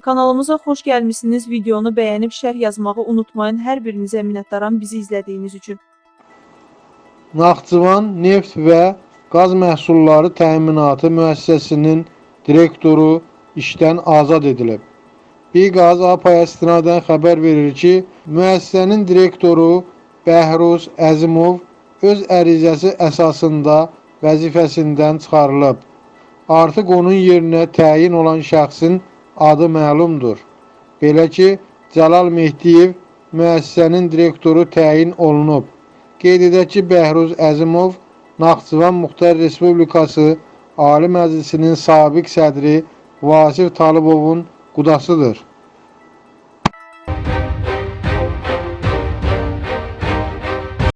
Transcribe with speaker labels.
Speaker 1: Kanalımıza xoş gəlmisiniz. Videonu bəyənib şərh yazmağı unutmayın. Hər birinizə minnətdaram bizi izlədiyiniz üçün.
Speaker 2: Naxçıvan Neft və Qaz Məhsulları Təminatı müəssisəsinin direktoru işdən azad edilib. Biqaz APA-ya istinadən xəbər verir ki, müəssisənin direktoru Bəhruz Əzimov öz ərizəsi əsasında vəzifəsindən çıxarılıb. Artıq onun yerinə təyin olan şəxsin adı məlumdur. Belə ki, Cəlal Mehdiyev müəssisənin direktoru təyin olunub. Qeyd edək ki, Bəhruz Əzimov Naxçıvan Muxtar Respublikası Ali Məclisinin sabiq sədri Vasif Talıbovun qudasıdır.